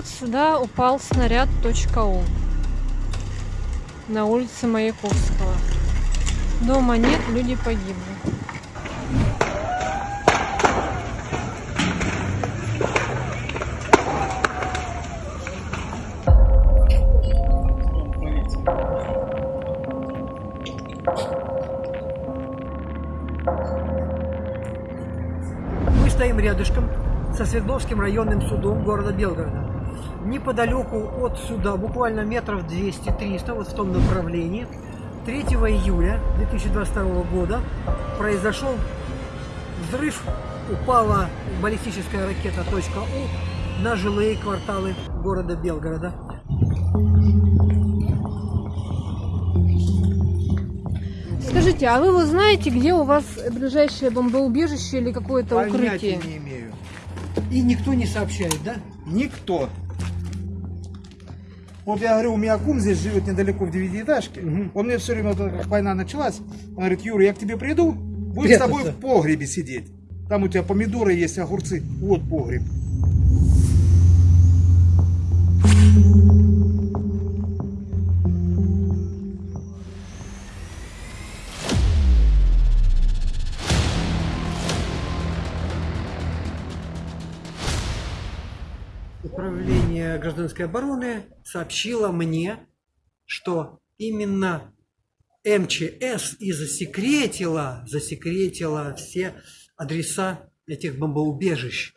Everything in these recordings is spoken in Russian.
вот сюда упал снаряд .у на улице Маяковского. Дома нет, люди погибли. Мы стоим рядышком со Свердловским районным судом города Белгорода. Неподалеку от суда, буквально метров 200-300, вот в том направлении, 3 июля 2022 года произошел взрыв, упала баллистическая ракета .У на жилые кварталы города Белгорода. Скажите, а вы вот знаете, где у вас ближайшее бомбоубежище или какое-то укрытие? не имею. И никто не сообщает, да? Никто. Вот я говорю, у меня кум здесь живет недалеко в девятиэтажке. Мгм. Он мне все время, вот как война началась, он говорит, Юра, я к тебе приду, будем с тобой в погребе сидеть. Там у тебя помидоры есть, огурцы. Вот погреб. Управление гражданской обороны сообщило мне, что именно МЧС и засекретила, засекретила все адреса этих бомбоубежищ.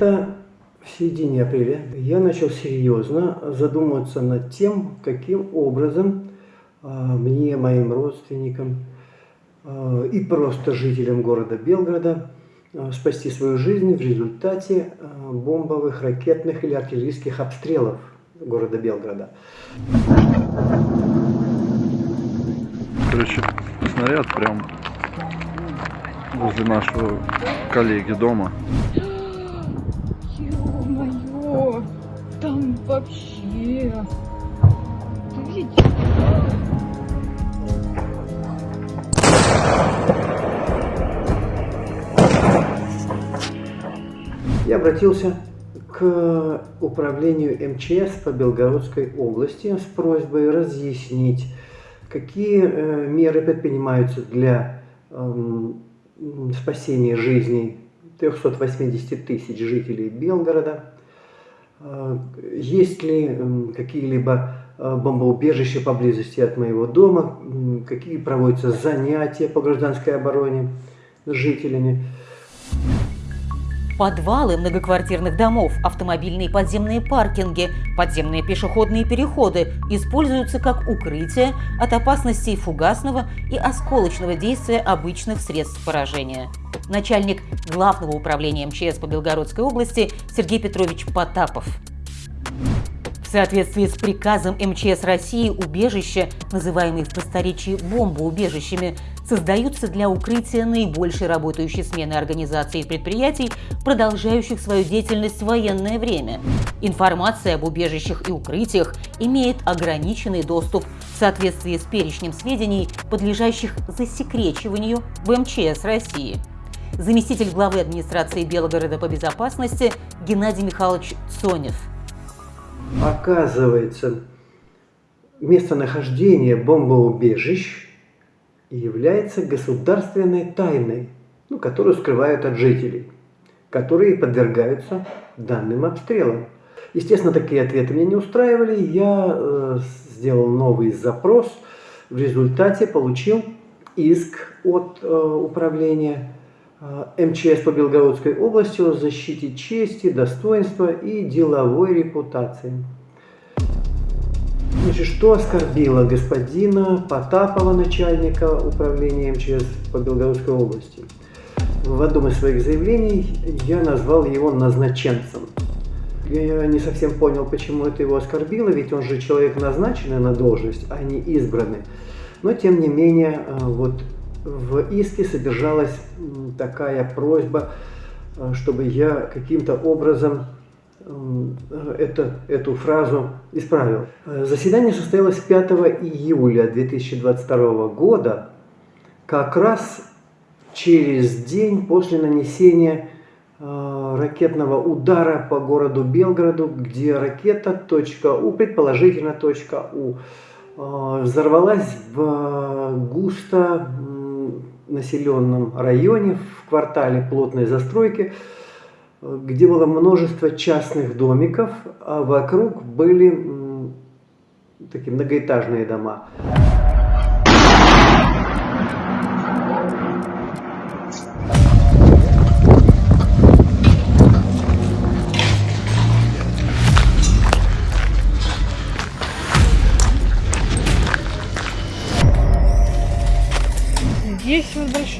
Где-то в середине апреля я начал серьезно задумываться над тем, каким образом а, мне, моим родственникам а, и просто жителям города Белгорода а, спасти свою жизнь в результате бомбовых, ракетных или артиллерийских обстрелов города Белгорода. Короче, снаряд прям возле нашего коллеги дома. Там вообще... Ты видишь? Я обратился к управлению МЧС по Белгородской области с просьбой разъяснить, какие э, меры предпринимаются для эм, спасения жизней 380 тысяч жителей Белгорода. Э, Есть ли м, какие-либо э, бомбоубежища поблизости от моего дома? Какие проводятся занятия по гражданской обороне с жителями? Подвалы многоквартирных домов, автомобильные подземные паркинги, подземные пешеходные переходы используются как укрытие от опасностей фугасного и осколочного действия обычных средств поражения. Начальник Главного управления МЧС по Белгородской области Сергей Петрович Потапов. Соответствии с приказом МЧС России убежища, называемые в просторечии бомбоубежищами, создаются для укрытия наибольшей работающей смены организаций и предприятий, продолжающих свою деятельность в военное время. Информация об убежищах и укрытиях имеет ограниченный доступ в соответствии с перечнем сведений, подлежащих засекречиванию в МЧС России. Заместитель главы администрации Белгорода по безопасности Геннадий Михайлович Сонев. Оказывается, местонахождение бомбоубежищ является государственной тайной, ну, которую скрывают от жителей, которые подвергаются данным обстрелам. Естественно, такие ответы меня не устраивали. Я э, сделал новый запрос. В результате получил иск от э, управления МЧС по Белгородской области о защите чести, достоинства и деловой репутации. Значит, что оскорбило господина Потапова, начальника управления МЧС по Белгородской области? В одном из своих заявлений я назвал его назначенцем. Я не совсем понял, почему это его оскорбило, ведь он же человек назначенный на должность, а не избранный. Но, тем не менее, э, вот в иске содержалась такая просьба, э, чтобы я каким-то образом э, это, эту фразу исправил. Э, Заседание состоялось 5 июля 2022 года, как раз через день после нанесения ракетного удара по городу Белгороду, где ракета У, предположительно У, взорвалась в густо населенном районе, в квартале плотной застройки, где было множество частных домиков, а вокруг были такие многоэтажные дома.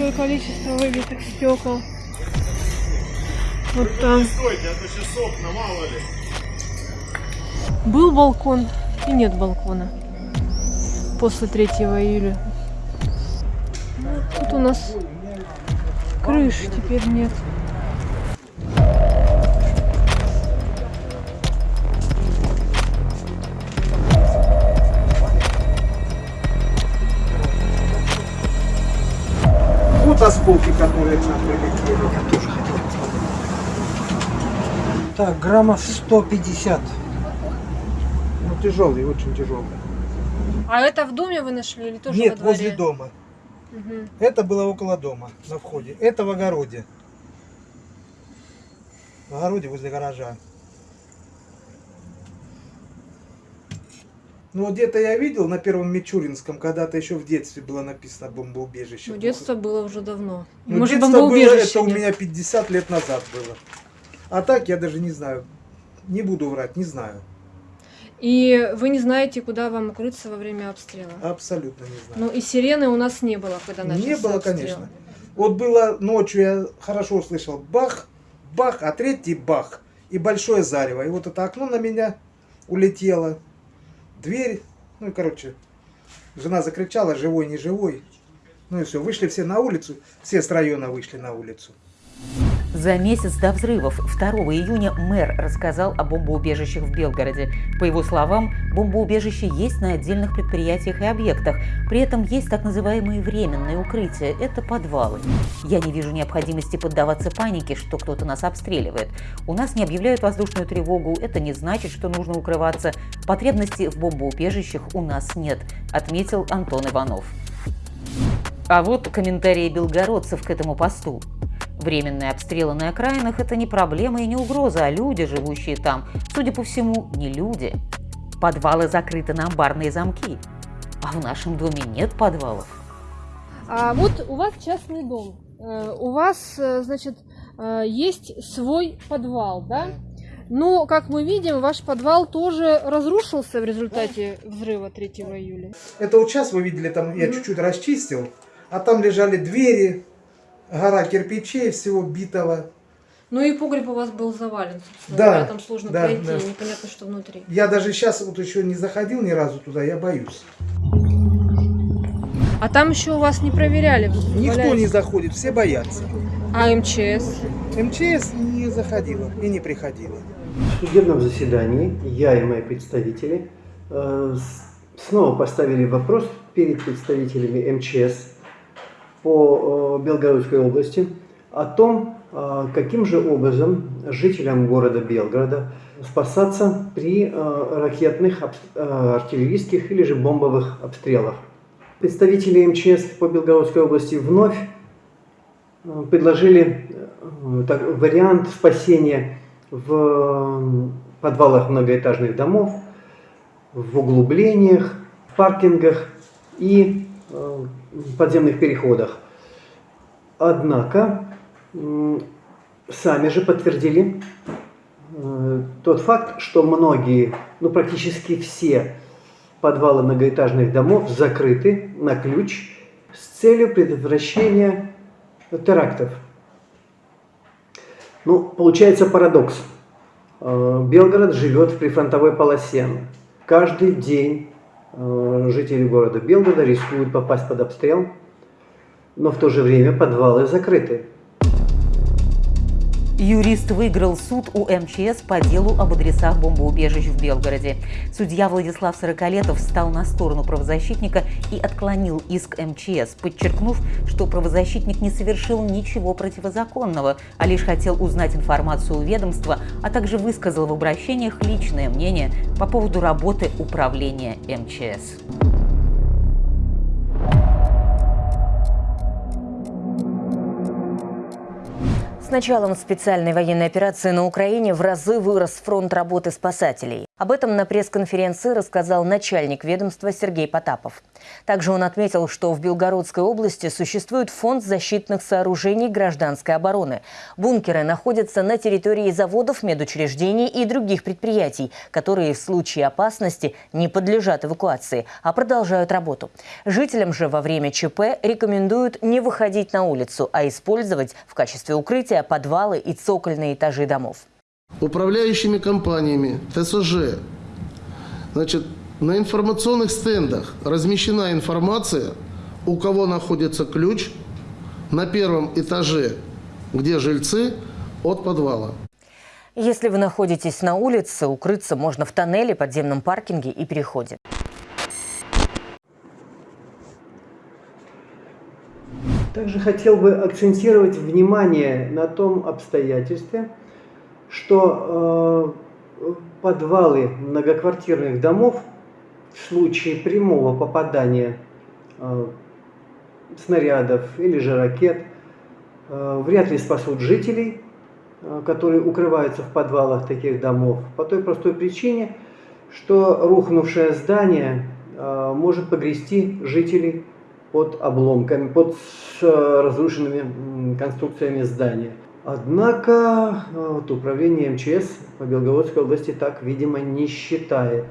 Большое количество выбитых стекол. Вот там. Стойте, а то сейчас окна, мало ли. Был балкон и нет балкона после 3 июля. Тут у нас крыши теперь нет. Которые к нам прилетели. Так, граммов 150. Ну, тяжелый, очень тяжелый. А это в доме вы нашли или тоже Нет, во дворе? возле дома. Мгм. Это было около дома, на входе. Это в огороде. В огороде возле гаража. Ну, где-то я видел на первом Мичуринском, когда-то еще в детстве было написано бомбоубежище. Ну, детство было уже давно. Ну, Может, детство было, это у меня 50 лет назад было. А так я даже не знаю. Не буду врать, не знаю. И вы не знаете, куда вам укрыться во время обстрела? Абсолютно не знаю. Ну и сирены у нас не было, когда начался Не было, обстрел. конечно. Вот было ночью, я хорошо услышал бах, бах, а третий бах и большое зарево. И вот это окно на меня улетело, дверь, ну и короче, жена закричала, живой, не живой. Ну и все, вышли все на улицу, все с района вышли на улицу. За месяц до взрывов 2 июня мэр рассказал о бомбоубежищах в Белгороде. По его словам, бомбоубежища есть на отдельных предприятиях и объектах. При этом есть так называемые временные укрытия – это подвалы. Я не вижу необходимости поддаваться панике, что кто-то нас обстреливает. У нас не объявляют воздушную тревогу, это не значит, что нужно укрываться. Потребности в бомбоубежищах у нас нет, отметил Антон Иванов. А вот комментарии белгородцев к этому посту. Временные обстрелы на окраинах – это не проблема и не угроза, а люди, живущие там, судя по всему, не люди. Подвалы закрыты на амбарные замки. А в нашем доме нет подвалов. А вот у вас частный дом. Э, У вас, э, значит, э, есть свой подвал, да? Но, как мы видим, ваш подвал тоже разрушился в результате взрыва 3 июля. Это вот сейчас вы видели, там я чуть-чуть расчистил, а там лежали двери, гора кирпичей, всего битого. Ну и погреб у вас был завален, собственно Да, говоря, там сложно да, пройти, да. непонятно, что внутри. Я даже сейчас вот еще не заходил ни разу туда, я боюсь. А там еще у вас не проверяли? Никто валяется. не заходит, все боятся. А МЧС? МЧС не заходила и не приходила. В судебном заседании я и мои представители э, снова поставили вопрос перед представителями МЧС по э, Белгородской области о том, э, каким же образом жителям города Белгорода спасаться при э, ракетных, артиллерийских или же бомбовых обстрелах. Представители МЧС по Белгородской области вновь предложили вариант спасения в подвалах многоэтажных домов, в углублениях, в паркингах и подземных переходах. Однако сами же подтвердили э, тот факт, что многие, ну практически все подвалы многоэтажных домов закрыты на ключ с целью предотвращения терактов. Ну, получается парадокс. Э, Белгород живет в прифронтовой полосе. Каждый день э, жители города Белгорода рискуют попасть под обстрел. но в то же время подвалы закрыты. Юрист выиграл суд у МЧС по делу об адресах бомбоубежищ в Белгороде. Судья Владислав Сороколетов встал на сторону правозащитника и отклонил иск МЧС, подчеркнув, что правозащитник не совершил ничего противозаконного, а лишь хотел узнать информацию у ведомства, а также высказал в обращениях личное мнение по поводу работы управления МЧС. С началом специальной военной операции на Украине в разы вырос фронт работы спасателей. Об этом на пресс-конференции рассказал начальник ведомства Сергей Потапов. Также он отметил, что в Белгородской области существует фонд защитных сооружений гражданской обороны. Бункеры находятся на территории заводов, медучреждений и других предприятий, которые в случае опасности не подлежат эвакуации, а продолжают работу. Жителям же во время ЧП рекомендуют не выходить на улицу, а использовать в качестве укрытия подвалы и цокольные этажи домов. Управляющими компаниями ТСЖ значит, на информационных стендах размещена информация, у кого находится ключ на первом этаже, где жильцы, от подвала. Если вы находитесь на улице, укрыться можно в тоннеле, подземном паркинге и переходе. Также хотел бы акцентировать внимание на том обстоятельстве, что э, подвалы многоквартирных домов в случае прямого попадания э, снарядов или же ракет э, вряд ли спасут жителей, э, которые укрываются в подвалах таких домов, по той простой причине, что рухнувшее здание э, может погрести жителей под обломками, под э, разрушенными конструкциями здания. Однако э, вот, управление МЧС по Белгородской области так, видимо, не считает.